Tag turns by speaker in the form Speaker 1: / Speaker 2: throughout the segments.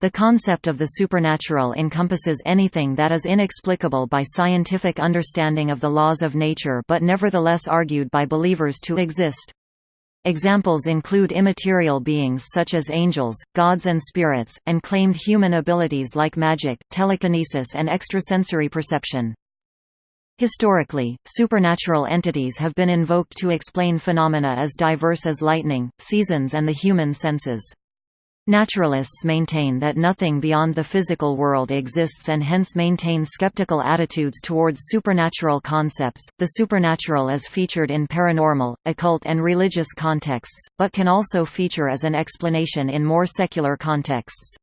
Speaker 1: The concept of the supernatural encompasses anything that is inexplicable by scientific understanding of the laws of nature but nevertheless argued by believers to exist. Examples include immaterial beings such as angels, gods and spirits, and claimed human abilities like magic, telekinesis and extrasensory perception. Historically, supernatural entities have been invoked to explain phenomena as diverse as lightning, seasons and the human senses. Naturalists maintain that nothing beyond the physical world exists and hence maintain skeptical attitudes towards supernatural concepts. The supernatural is featured in paranormal, occult, and religious contexts, but can also feature as an explanation in more secular contexts.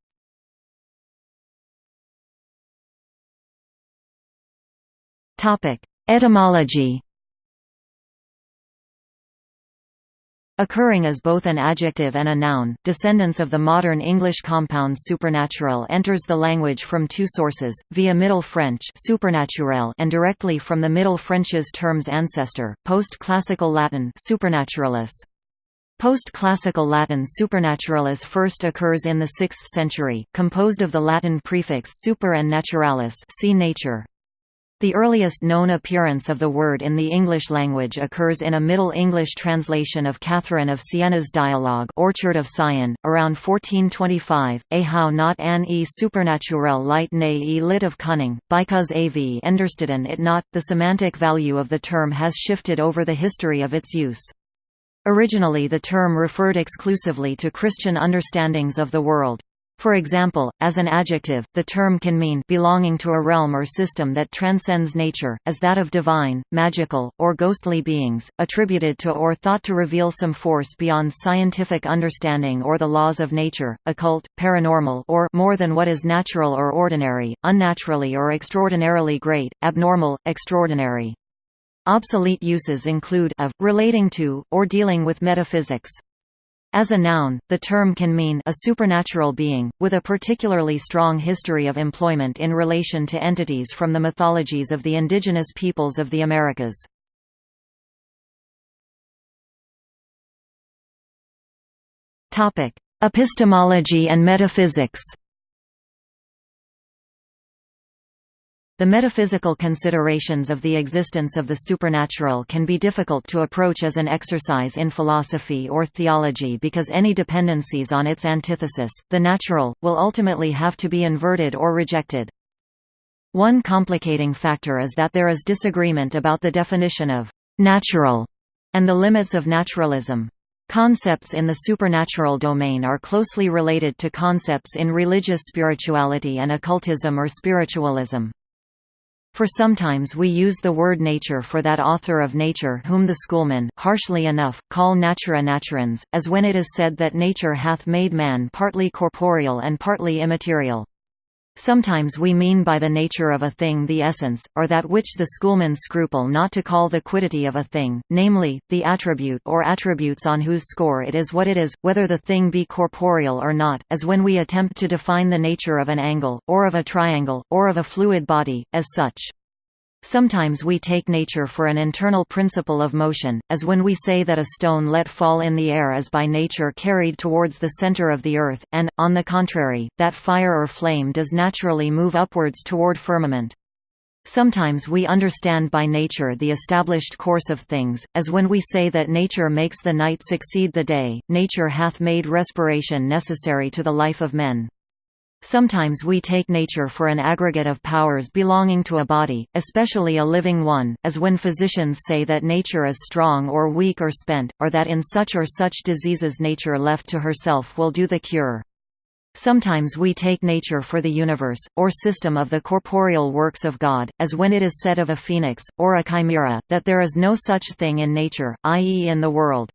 Speaker 1: Topic: Etymology Occurring as both an adjective and a noun, descendants of the modern English compound supernatural enters the language from two sources, via Middle French supernaturel and directly from the Middle French's term's ancestor, post-classical Latin supernaturalis. Post-classical Latin supernaturalis first occurs in the 6th century, composed of the Latin prefix super and naturalis see nature. The earliest known appearance of the word in the English language occurs in a Middle English translation of Catherine of Siena's dialogue Orchard of Sion, around 1425, a how not an e supernatural light ne e lit of cunning, because av endersteden it not. The semantic value of the term has shifted over the history of its use. Originally the term referred exclusively to Christian understandings of the world. For example, as an adjective, the term can mean belonging to a realm or system that transcends nature, as that of divine, magical, or ghostly beings, attributed to or thought to reveal some force beyond scientific understanding or the laws of nature, occult, paranormal or more than what is natural or ordinary, unnaturally or extraordinarily great, abnormal, extraordinary. Obsolete uses include of, relating to, or dealing with metaphysics. As a noun, the term can mean a supernatural being, with a particularly strong history of employment in relation to entities from the mythologies of the indigenous peoples of the Americas. Epistemology and metaphysics The metaphysical considerations of the existence of the supernatural can be difficult to approach as an exercise in philosophy or theology because any dependencies on its antithesis, the natural, will ultimately have to be inverted or rejected. One complicating factor is that there is disagreement about the definition of «natural» and the limits of naturalism. Concepts in the supernatural domain are closely related to concepts in religious spirituality and occultism or spiritualism. For sometimes we use the word nature for that author of nature whom the schoolmen, harshly enough, call natura naturans, as when it is said that nature hath made man partly corporeal and partly immaterial. Sometimes we mean by the nature of a thing the essence, or that which the schoolmen scruple not to call the quiddity of a thing, namely, the attribute or attributes on whose score it is what it is, whether the thing be corporeal or not, as when we attempt to define the nature of an angle, or of a triangle, or of a fluid body, as such. Sometimes we take nature for an internal principle of motion, as when we say that a stone let fall in the air is by nature carried towards the center of the earth, and, on the contrary, that fire or flame does naturally move upwards toward firmament. Sometimes we understand by nature the established course of things, as when we say that nature makes the night succeed the day, nature hath made respiration necessary to the life of men. Sometimes we take nature for an aggregate of powers belonging to a body, especially a living one, as when physicians say that nature is strong or weak or spent, or that in such or such diseases nature left to herself will do the cure. Sometimes we take nature for the universe, or system of the corporeal works of God, as when it is said of a phoenix, or a chimera, that there is no such thing in nature, i.e. in the world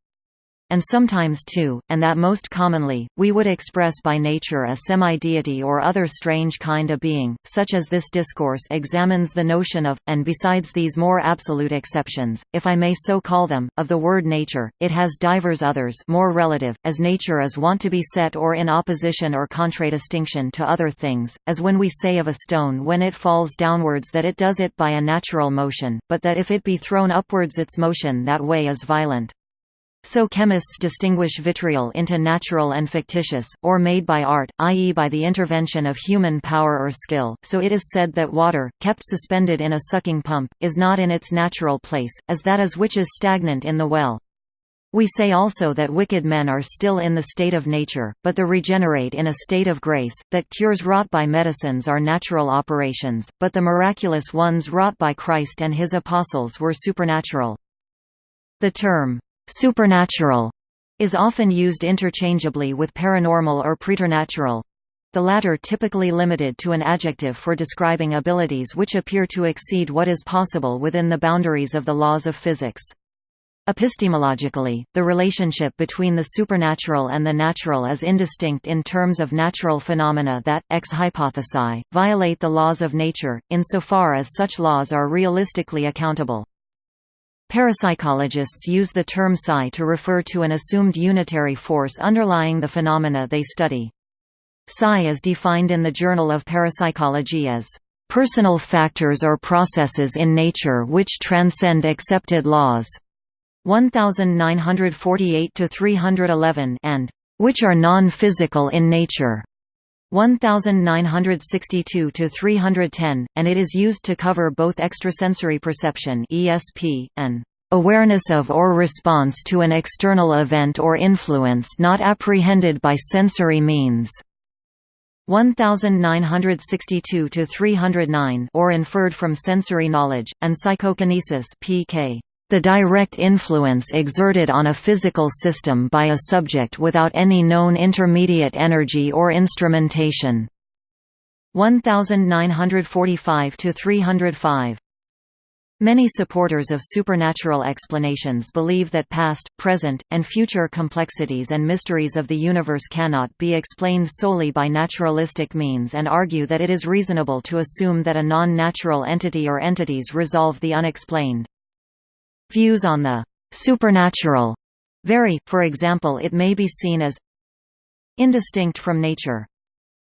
Speaker 1: and sometimes too, and that most commonly, we would express by nature a semi-deity or other strange kind of being, such as this discourse examines the notion of, and besides these more absolute exceptions, if I may so call them, of the word nature, it has divers others more relative, as nature is wont to be set or in opposition or contradistinction to other things, as when we say of a stone when it falls downwards that it does it by a natural motion, but that if it be thrown upwards its motion that way is violent. So chemists distinguish vitriol into natural and fictitious, or made by art, i.e. by the intervention of human power or skill, so it is said that water, kept suspended in a sucking pump, is not in its natural place, as that is which is stagnant in the well. We say also that wicked men are still in the state of nature, but the regenerate in a state of grace, that cures wrought by medicines are natural operations, but the miraculous ones wrought by Christ and his apostles were supernatural. The term, Supernatural is often used interchangeably with paranormal or preternatural. The latter typically limited to an adjective for describing abilities which appear to exceed what is possible within the boundaries of the laws of physics. Epistemologically, the relationship between the supernatural and the natural is indistinct in terms of natural phenomena that, ex hypothesi, violate the laws of nature, insofar as such laws are realistically accountable. Parapsychologists use the term psi to refer to an assumed unitary force underlying the phenomena they study. Psi is defined in the Journal of Parapsychology as personal factors or processes in nature which transcend accepted laws 1948 311 and which are non-physical in nature 1962 to 310 and it is used to cover both extrasensory perception ESP and awareness of or response to an external event or influence not apprehended by sensory means. 1962 to 309 or inferred from sensory knowledge and psychokinesis PK the direct influence exerted on a physical system by a subject without any known intermediate energy or instrumentation 1945 to 305 Many supporters of supernatural explanations believe that past, present, and future complexities and mysteries of the universe cannot be explained solely by naturalistic means and argue that it is reasonable to assume that a non-natural entity or entities resolve the unexplained. Views on the supernatural vary, for example it may be seen as indistinct from nature.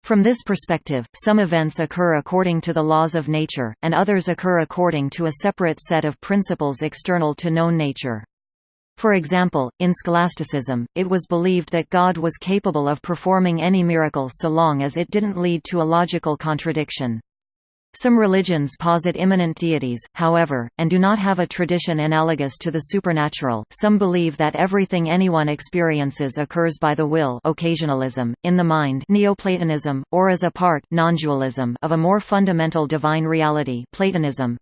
Speaker 1: From this perspective, some events occur according to the laws of nature, and others occur according to a separate set of principles external to known nature. For example, in scholasticism, it was believed that God was capable of performing any miracle so long as it didn't lead to a logical contradiction. Some religions posit immanent deities, however, and do not have a tradition analogous to the supernatural. Some believe that everything anyone experiences occurs by the will, occasionalism, in the mind, Neoplatonism, or as a part, non-dualism of a more fundamental divine reality, Platonism.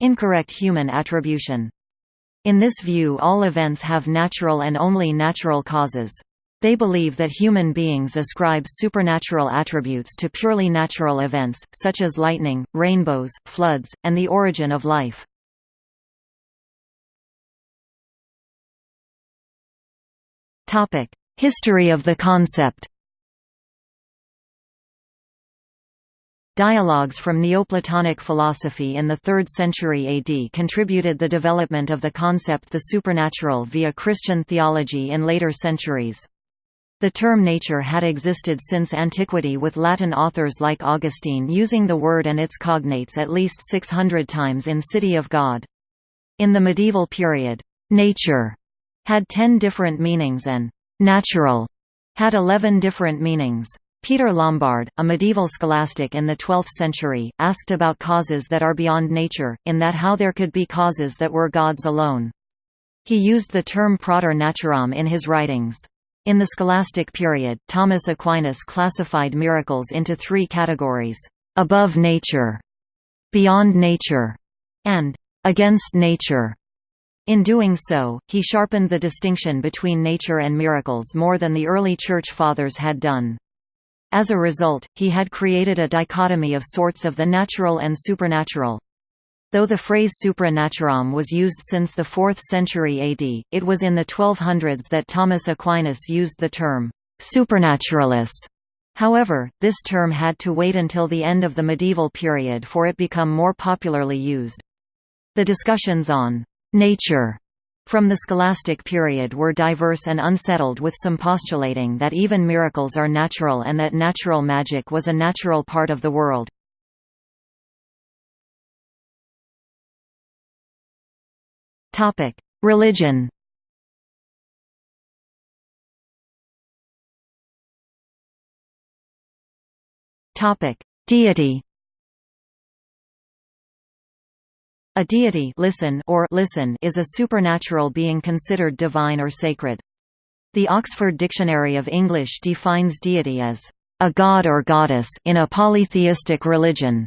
Speaker 1: Incorrect human attribution. In this view all events have natural and only natural causes. They believe that human beings ascribe supernatural attributes to purely natural events, such as lightning, rainbows, floods, and the origin of life. History of the concept Dialogues from Neoplatonic philosophy in the 3rd century AD contributed the development of the concept the supernatural via Christian theology in later centuries. The term nature had existed since antiquity with Latin authors like Augustine using the word and its cognates at least 600 times in City of God. In the medieval period, nature had 10 different meanings and natural had 11 different meanings. Peter Lombard, a medieval scholastic in the 12th century, asked about causes that are beyond nature, in that how there could be causes that were gods alone. He used the term praeter naturam in his writings. In the scholastic period, Thomas Aquinas classified miracles into three categories, above nature, beyond nature, and against nature. In doing so, he sharpened the distinction between nature and miracles more than the early Church Fathers had done. As a result, he had created a dichotomy of sorts of the natural and supernatural. Though the phrase supra naturam was used since the 4th century AD, it was in the 1200s that Thomas Aquinas used the term supernaturalis. However, this term had to wait until the end of the medieval period for it become more popularly used. The discussions on nature from the scholastic period were diverse and unsettled with some postulating that even miracles are natural and that natural magic was a natural part of the world. Topic: Religion. Topic: Deity. A deity listen or listen is a supernatural being considered divine or sacred. The Oxford Dictionary of English defines deity as a god or goddess in a polytheistic religion,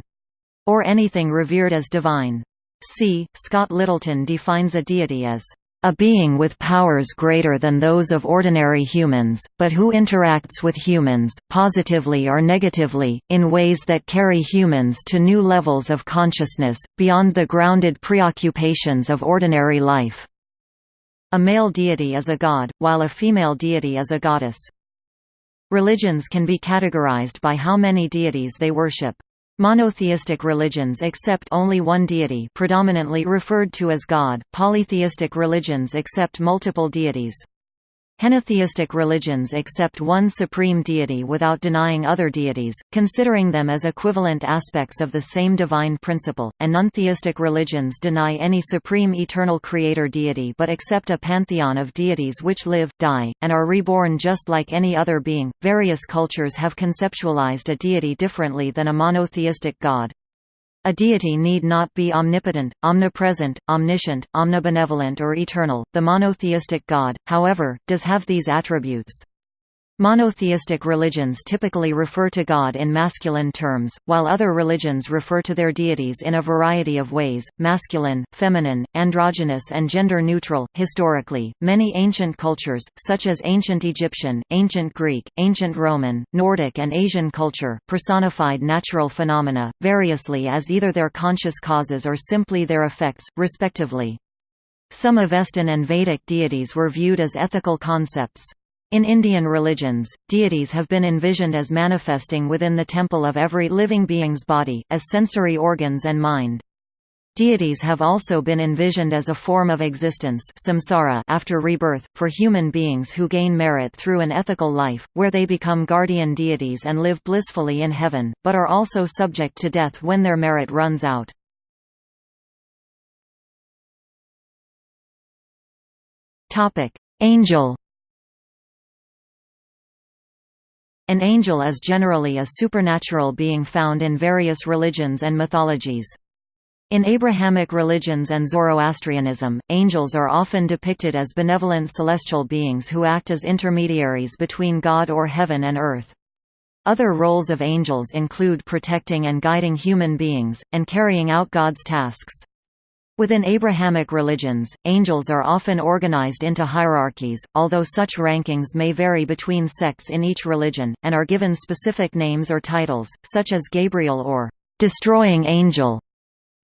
Speaker 1: or anything revered as divine. C. Scott Littleton defines a deity as a being with powers greater than those of ordinary humans, but who interacts with humans, positively or negatively, in ways that carry humans to new levels of consciousness, beyond the grounded preoccupations of ordinary life. A male deity is a god, while a female deity is a goddess. Religions can be categorized by how many deities they worship. Monotheistic religions accept only one deity predominantly referred to as God, polytheistic religions accept multiple deities. Henotheistic religions accept one supreme deity without denying other deities, considering them as equivalent aspects of the same divine principle, and nontheistic religions deny any supreme eternal creator deity but accept a pantheon of deities which live, die, and are reborn just like any other being. Various cultures have conceptualized a deity differently than a monotheistic god. A deity need not be omnipotent, omnipresent, omniscient, omnibenevolent or eternal. The monotheistic God, however, does have these attributes. Monotheistic religions typically refer to God in masculine terms, while other religions refer to their deities in a variety of ways masculine, feminine, androgynous, and gender neutral. Historically, many ancient cultures, such as ancient Egyptian, ancient Greek, ancient Roman, Nordic, and Asian culture, personified natural phenomena, variously as either their conscious causes or simply their effects, respectively. Some Avestan and Vedic deities were viewed as ethical concepts. In Indian religions, deities have been envisioned as manifesting within the temple of every living being's body, as sensory organs and mind. Deities have also been envisioned as a form of existence samsara after rebirth, for human beings who gain merit through an ethical life, where they become guardian deities and live blissfully in heaven, but are also subject to death when their merit runs out. Angel An angel is generally a supernatural being found in various religions and mythologies. In Abrahamic religions and Zoroastrianism, angels are often depicted as benevolent celestial beings who act as intermediaries between God or heaven and earth. Other roles of angels include protecting and guiding human beings, and carrying out God's tasks. Within Abrahamic religions, angels are often organized into hierarchies, although such rankings may vary between sects in each religion, and are given specific names or titles, such as Gabriel or destroying angel.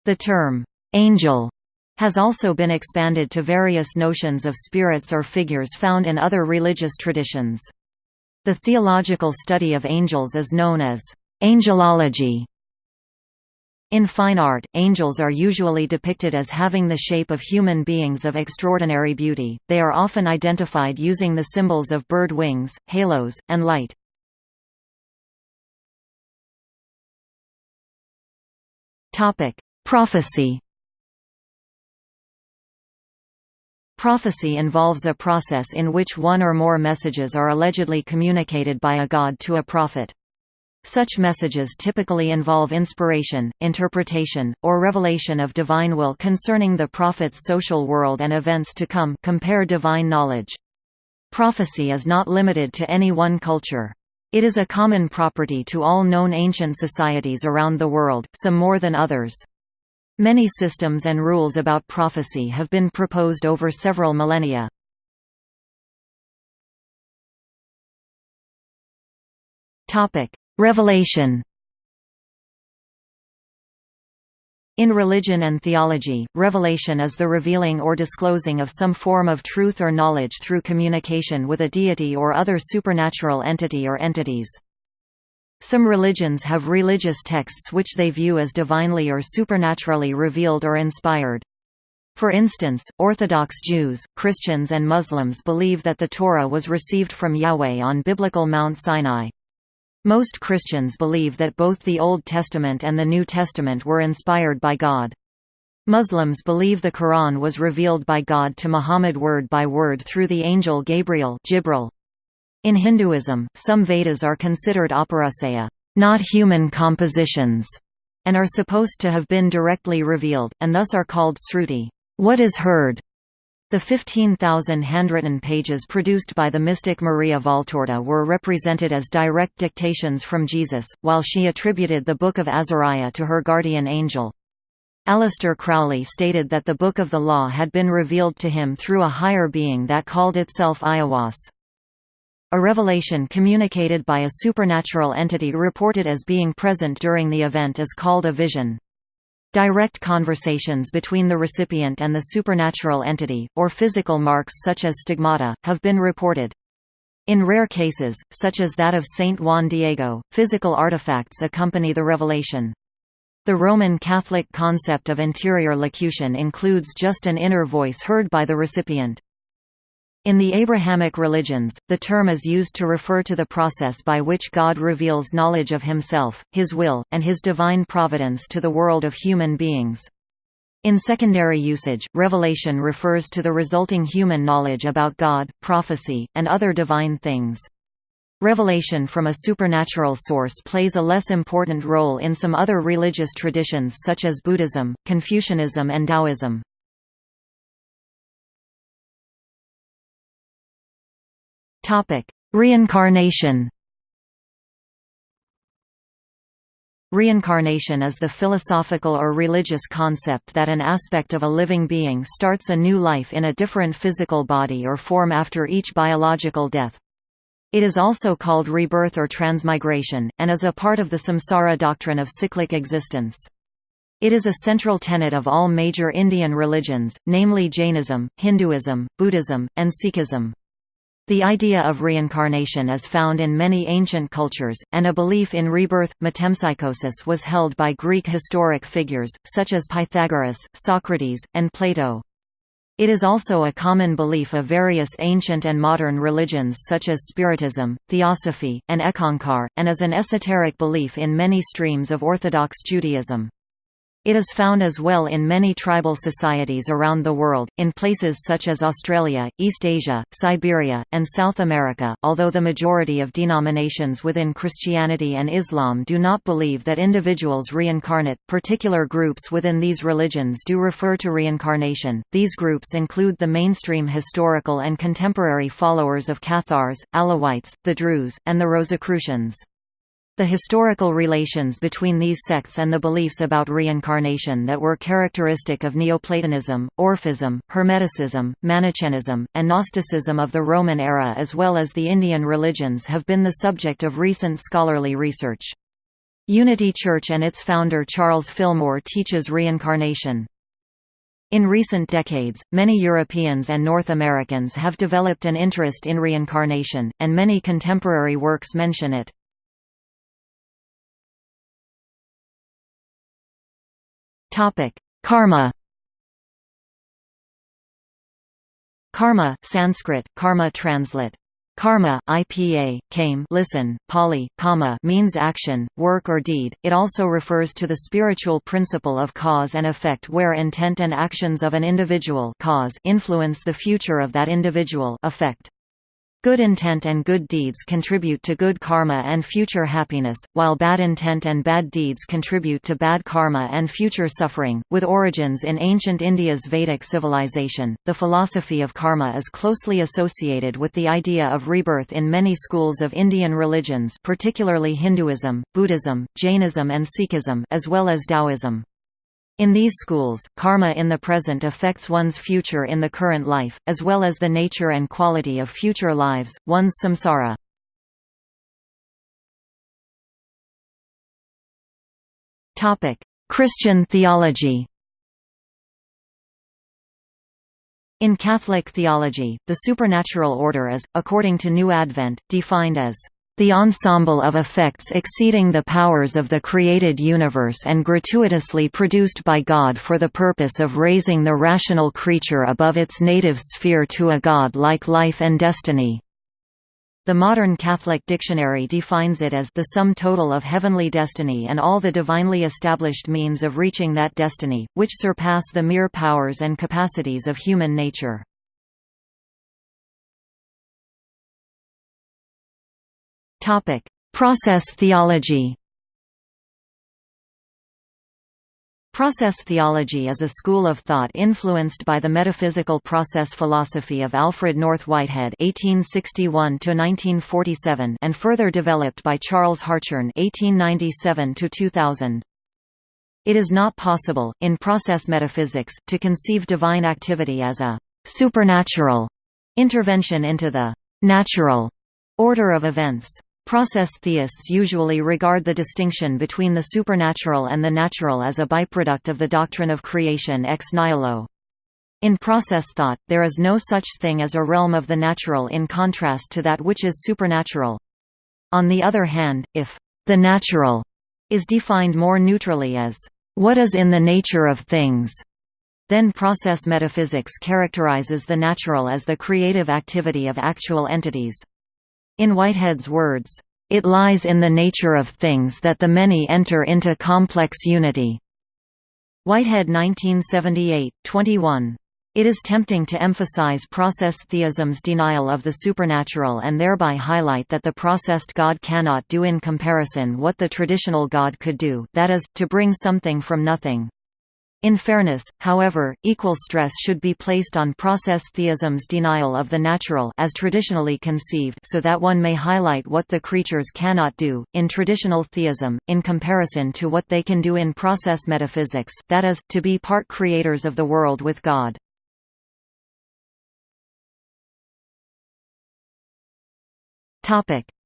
Speaker 1: The term, angel, has also been expanded to various notions of spirits or figures found in other religious traditions. The theological study of angels is known as angelology. In fine art, angels are usually depicted as having the shape of human beings of extraordinary beauty, they are often identified using the symbols of bird wings, halos, and light. Prophecy Prophecy involves a process in which one or more messages are allegedly communicated by a god to a prophet. Such messages typically involve inspiration, interpretation, or revelation of divine will concerning the prophet's social world and events to come compare divine knowledge. Prophecy is not limited to any one culture. It is a common property to all known ancient societies around the world, some more than others. Many systems and rules about prophecy have been proposed over several millennia. Topic: Revelation In religion and theology, revelation is the revealing or disclosing of some form of truth or knowledge through communication with a deity or other supernatural entity or entities. Some religions have religious texts which they view as divinely or supernaturally revealed or inspired. For instance, Orthodox Jews, Christians and Muslims believe that the Torah was received from Yahweh on biblical Mount Sinai. Most Christians believe that both the Old Testament and the New Testament were inspired by God. Muslims believe the Quran was revealed by God to Muhammad word by word through the angel Gabriel Jibril. In Hinduism, some Vedas are considered Aparajaya. not human compositions, and are supposed to have been directly revealed, and thus are called sruti. What is heard? The 15,000 handwritten pages produced by the mystic Maria Valtorta were represented as direct dictations from Jesus, while she attributed the Book of Azariah to her guardian angel. Aleister Crowley stated that the Book of the Law had been revealed to him through a higher being that called itself Aiwass. A revelation communicated by a supernatural entity reported as being present during the event is called a vision. Direct conversations between the recipient and the supernatural entity, or physical marks such as stigmata, have been reported. In rare cases, such as that of Saint Juan Diego, physical artifacts accompany the revelation. The Roman Catholic concept of interior locution includes just an inner voice heard by the recipient. In the Abrahamic religions, the term is used to refer to the process by which God reveals knowledge of himself, his will, and his divine providence to the world of human beings. In secondary usage, revelation refers to the resulting human knowledge about God, prophecy, and other divine things. Revelation from a supernatural source plays a less important role in some other religious traditions such as Buddhism, Confucianism and Taoism. Topic: Reincarnation. Reincarnation is the philosophical or religious concept that an aspect of a living being starts a new life in a different physical body or form after each biological death. It is also called rebirth or transmigration, and is a part of the samsara doctrine of cyclic existence. It is a central tenet of all major Indian religions, namely Jainism, Hinduism, Buddhism, and Sikhism. The idea of reincarnation is found in many ancient cultures, and a belief in rebirth, metempsychosis was held by Greek historic figures, such as Pythagoras, Socrates, and Plato. It is also a common belief of various ancient and modern religions such as Spiritism, Theosophy, and Eckankar, and is an esoteric belief in many streams of Orthodox Judaism. It is found as well in many tribal societies around the world, in places such as Australia, East Asia, Siberia, and South America, although the majority of denominations within Christianity and Islam do not believe that individuals reincarnate. Particular groups within these religions do refer to reincarnation. These groups include the mainstream historical and contemporary followers of Cathars, Alawites, the Druze, and the Rosicrucians. The historical relations between these sects and the beliefs about reincarnation that were characteristic of Neoplatonism, Orphism, Hermeticism, Manichaeism, and Gnosticism of the Roman era as well as the Indian religions have been the subject of recent scholarly research. Unity Church and its founder Charles Fillmore teaches reincarnation. In recent decades, many Europeans and North Americans have developed an interest in reincarnation, and many contemporary works mention it. Topic: Karma. Karma, Sanskrit, karma translate. Karma, IPA, kame listen, Pali, kama means action, work or deed. It also refers to the spiritual principle of cause and effect where intent and actions of an individual cause influence the future of that individual effect. Good intent and good deeds contribute to good karma and future happiness, while bad intent and bad deeds contribute to bad karma and future suffering. With origins in ancient India's Vedic civilization, the philosophy of karma is closely associated with the idea of rebirth in many schools of Indian religions, particularly Hinduism, Buddhism, Jainism, and Sikhism, as well as Taoism. In these schools, karma in the present affects one's future in the current life, as well as the nature and quality of future lives, one's samsara. – Christian theology In Catholic theology, the supernatural order is, according to New Advent, defined as the ensemble of effects exceeding the powers of the created universe and gratuitously produced by God for the purpose of raising the rational creature above its native sphere to a God-like life and destiny. The modern Catholic dictionary defines it as the sum total of heavenly destiny and all the divinely established means of reaching that destiny, which surpass the mere powers and capacities of human nature. Topic: Process theology. Process theology is a school of thought influenced by the metaphysical process philosophy of Alfred North Whitehead (1861–1947) and further developed by Charles Hartshorne (1897–2000). It is not possible, in process metaphysics, to conceive divine activity as a supernatural intervention into the natural order of events. Process theists usually regard the distinction between the supernatural and the natural as a byproduct of the doctrine of creation ex nihilo. In process thought, there is no such thing as a realm of the natural in contrast to that which is supernatural. On the other hand, if the natural is defined more neutrally as what is in the nature of things, then process metaphysics characterizes the natural as the creative activity of actual entities. In Whitehead's words, "...it lies in the nature of things that the many enter into complex unity." Whitehead 1978, 21. It is tempting to emphasize process theism's denial of the supernatural and thereby highlight that the processed God cannot do in comparison what the traditional God could do that is, to bring something from nothing. In fairness, however, equal stress should be placed on process theism's denial of the natural as traditionally conceived so that one may highlight what the creatures cannot do, in traditional theism, in comparison to what they can do in process metaphysics that is, to be part creators of the world with God.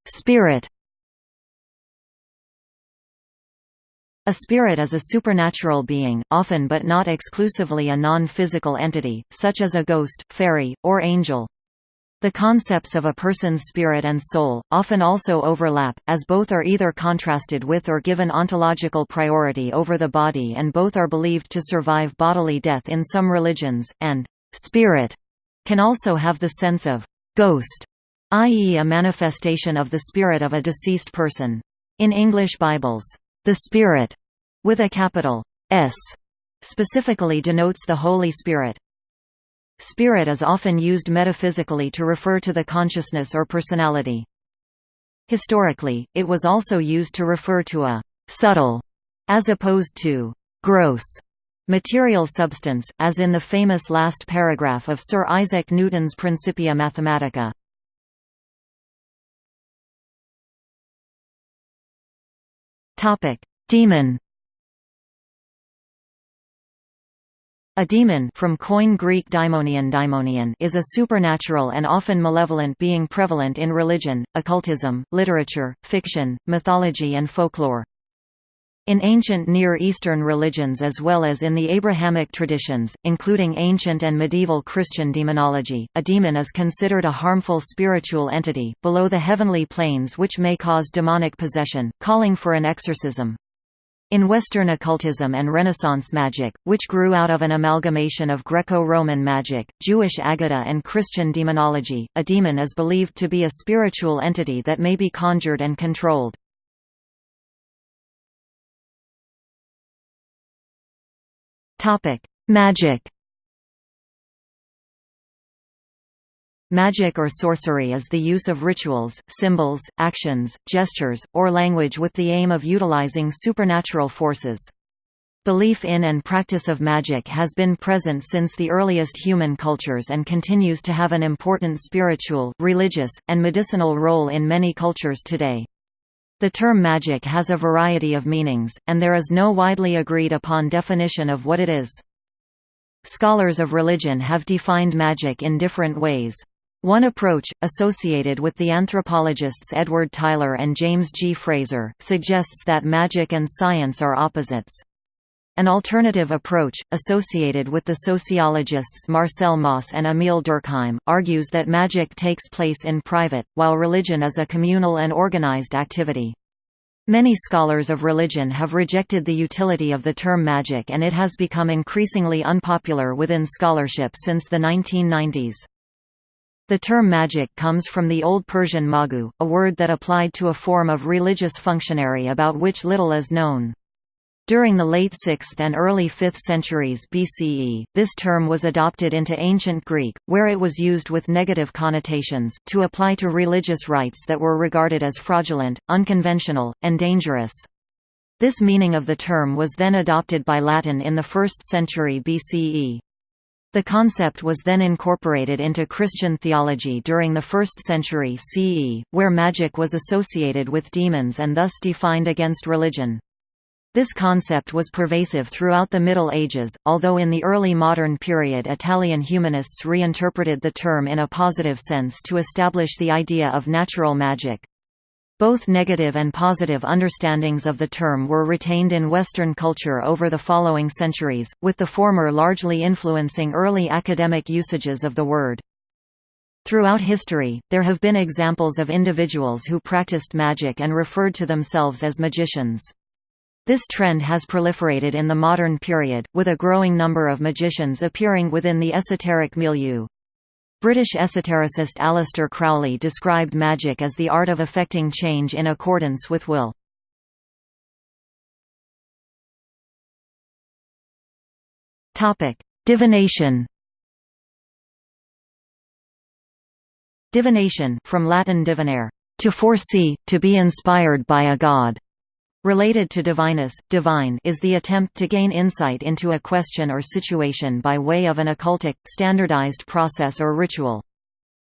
Speaker 1: Spirit A spirit is a supernatural being, often but not exclusively a non-physical entity, such as a ghost, fairy, or angel. The concepts of a person's spirit and soul, often also overlap, as both are either contrasted with or given ontological priority over the body and both are believed to survive bodily death in some religions, and «spirit» can also have the sense of «ghost», i.e. a manifestation of the spirit of a deceased person. In English Bibles, the Spirit, with a capital S, specifically denotes the Holy Spirit. Spirit is often used metaphysically to refer to the consciousness or personality. Historically, it was also used to refer to a subtle, as opposed to gross, material substance, as in the famous last paragraph of Sir Isaac Newton's Principia Mathematica. Topic: Demon. A demon from Koine Greek daimonion daimonion is a supernatural and often malevolent being prevalent in religion, occultism, literature, fiction, mythology and folklore. In ancient Near Eastern religions as well as in the Abrahamic traditions, including ancient and medieval Christian demonology, a demon is considered a harmful spiritual entity, below the heavenly planes which may cause demonic possession, calling for an exorcism. In Western occultism and Renaissance magic, which grew out of an amalgamation of Greco-Roman magic, Jewish Aggadah and Christian demonology, a demon is believed to be a spiritual entity that may be conjured and controlled. Topic: Magic. Magic or sorcery is the use of rituals, symbols, actions, gestures, or language with the aim of utilizing supernatural forces. Belief in and practice of magic has been present since the earliest human cultures and continues to have an important spiritual, religious, and medicinal role in many cultures today. The term magic has a variety of meanings, and there is no widely agreed upon definition of what it is. Scholars of religion have defined magic in different ways. One approach, associated with the anthropologists Edward Tylor and James G. Frazer, suggests that magic and science are opposites. An alternative approach, associated with the sociologists Marcel Mauss and Émile Durkheim, argues that magic takes place in private, while religion is a communal and organized activity. Many scholars of religion have rejected the utility of the term magic and it has become increasingly unpopular within scholarship since the 1990s. The term magic comes from the Old Persian magu, a word that applied to a form of religious functionary about which little is known. During the late 6th and early 5th centuries BCE, this term was adopted into Ancient Greek, where it was used with negative connotations, to apply to religious rites that were regarded as fraudulent, unconventional, and dangerous. This meaning of the term was then adopted by Latin in the 1st century BCE. The concept was then incorporated into Christian theology during the 1st century CE, where magic was associated with demons and thus defined against religion. This concept was pervasive throughout the Middle Ages, although in the early modern period Italian humanists reinterpreted the term in a positive sense to establish the idea of natural magic. Both negative and positive understandings of the term were retained in Western culture over the following centuries, with the former largely influencing early academic usages of the word. Throughout history, there have been examples of individuals who practiced magic and referred to themselves as magicians. This trend has proliferated in the modern period, with a growing number of magicians appearing within the esoteric milieu. British esotericist Aleister Crowley described magic as the art of effecting change in accordance with will. Divination Divination from Latin divinare, to foresee, to be inspired by a god. Related to divinus, divine is the attempt to gain insight into a question or situation by way of an occultic, standardized process or ritual.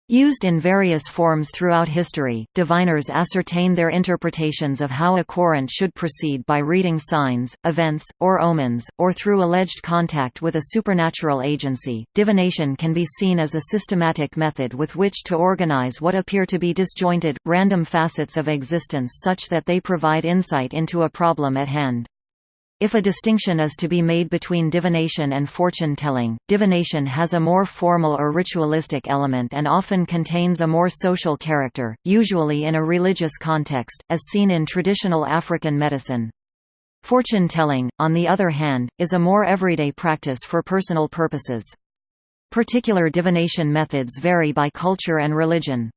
Speaker 1: Used in various forms throughout history, diviners ascertain their interpretations of how a querent should proceed by reading signs, events, or omens, or through alleged contact with a supernatural agency. Divination can be seen as a systematic method with which to organize what appear to be disjointed, random facets of existence such that they provide insight into a problem at hand. If a distinction is to be made between divination and fortune-telling, divination has a more formal or ritualistic element and often contains a more social character, usually in a religious context, as seen in traditional African medicine. Fortune-telling, on the other hand, is a more everyday practice for personal purposes. Particular divination methods vary by culture and religion.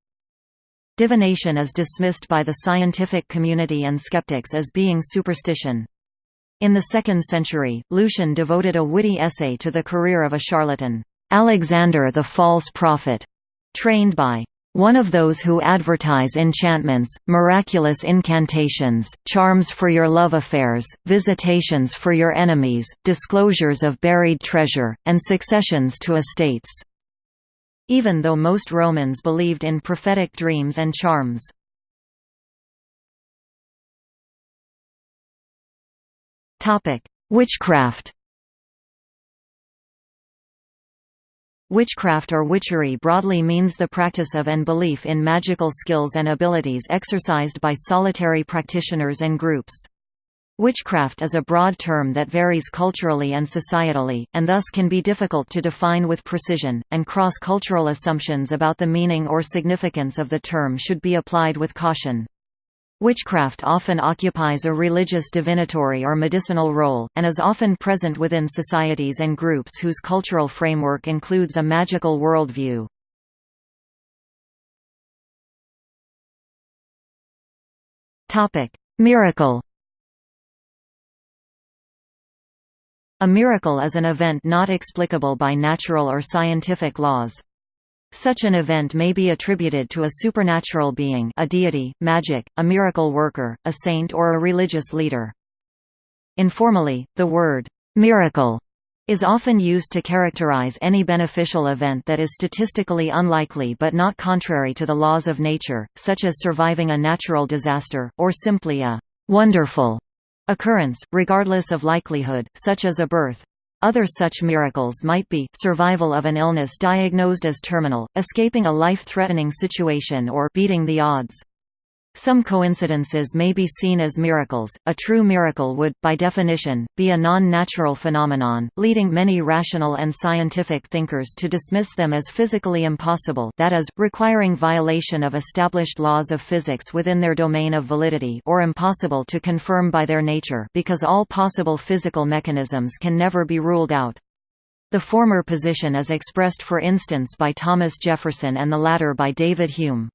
Speaker 1: Divination is dismissed by the scientific community and skeptics as being superstition. In the 2nd century, Lucian devoted a witty essay to the career of a charlatan, Alexander the False Prophet, trained by one of those who advertise enchantments, miraculous incantations, charms for your love affairs, visitations for your enemies, disclosures of buried treasure, and successions to estates." Even though most Romans believed in prophetic dreams and charms. Witchcraft Witchcraft or witchery broadly means the practice of and belief in magical skills and abilities exercised by solitary practitioners and groups. Witchcraft is a broad term that varies culturally and societally, and thus can be difficult to define with precision, and cross-cultural assumptions about the meaning or significance of the term should be applied with caution. Witchcraft often occupies a religious divinatory or medicinal role, and is often present within societies and groups whose cultural framework includes a magical worldview. Miracle A miracle is an event not explicable by natural or scientific laws. Such an event may be attributed to a supernatural being a deity, magic, a miracle worker, a saint or a religious leader. Informally, the word, "'miracle' is often used to characterize any beneficial event that is statistically unlikely but not contrary to the laws of nature, such as surviving a natural disaster, or simply a "'wonderful' occurrence, regardless of likelihood, such as a birth. Other such miracles might be, survival of an illness diagnosed as terminal, escaping a life-threatening situation or beating the odds. Some coincidences may be seen as miracles. A true miracle would, by definition, be a non-natural phenomenon, leading many rational and scientific thinkers to dismiss them as physically impossible that is, requiring violation of established laws of physics within their domain of validity or impossible to confirm by their nature because all possible physical mechanisms can never be ruled out. The former position is expressed for instance by Thomas Jefferson and the latter by David Hume.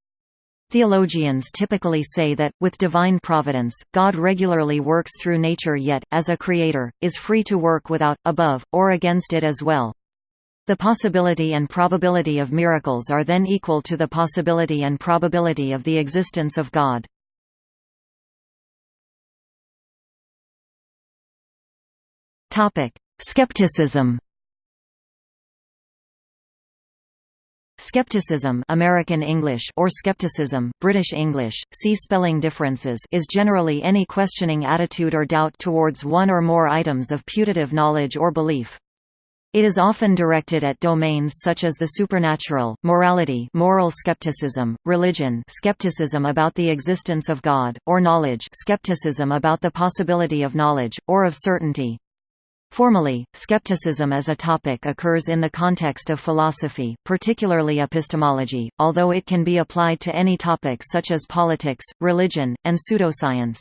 Speaker 1: Theologians typically say that, with divine providence, God regularly works through nature yet, as a creator, is free to work without, above, or against it as well. The possibility and probability of miracles are then equal to the possibility and probability of the existence of God. Skepticism. Skepticism American English or skepticism, British English, see spelling differences is generally any questioning attitude or doubt towards one or more items of putative knowledge or belief. It is often directed at domains such as the supernatural, morality moral skepticism, religion skepticism about the existence of God, or knowledge skepticism about the possibility of knowledge, or of certainty. Formally, skepticism as a topic occurs in the context of philosophy, particularly epistemology, although it can be applied to any topic such as politics, religion, and pseudoscience.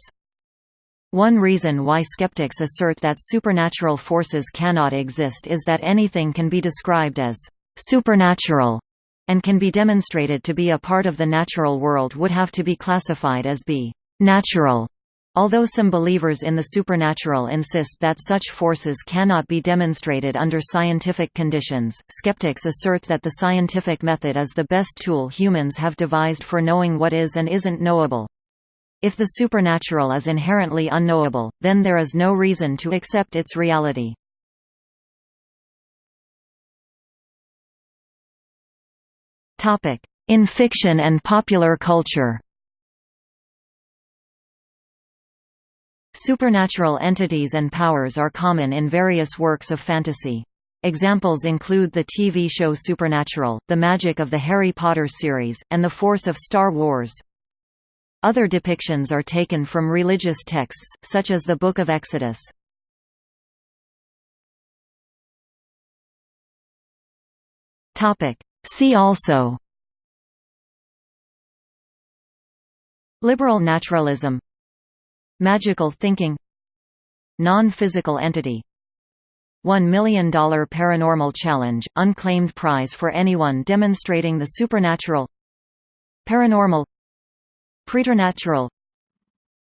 Speaker 1: One reason why skeptics assert that supernatural forces cannot exist is that anything can be described as supernatural and can be demonstrated to be a part of the natural world would have to be classified as be natural. Although some believers in the supernatural insist that such forces cannot be demonstrated under scientific conditions, skeptics assert that the scientific method is the best tool humans have devised for knowing what is and isn't knowable. If the supernatural is inherently unknowable, then there is no reason to accept its reality. In fiction and popular culture Supernatural entities and powers are common in various works of fantasy. Examples include the TV show Supernatural, the magic of the Harry Potter series, and the Force of Star Wars. Other depictions are taken from religious texts, such as the Book of Exodus. See also Liberal naturalism Magical thinking Non-physical entity $1 million Paranormal Challenge – unclaimed prize for anyone demonstrating the supernatural Paranormal Preternatural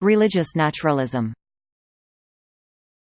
Speaker 1: Religious naturalism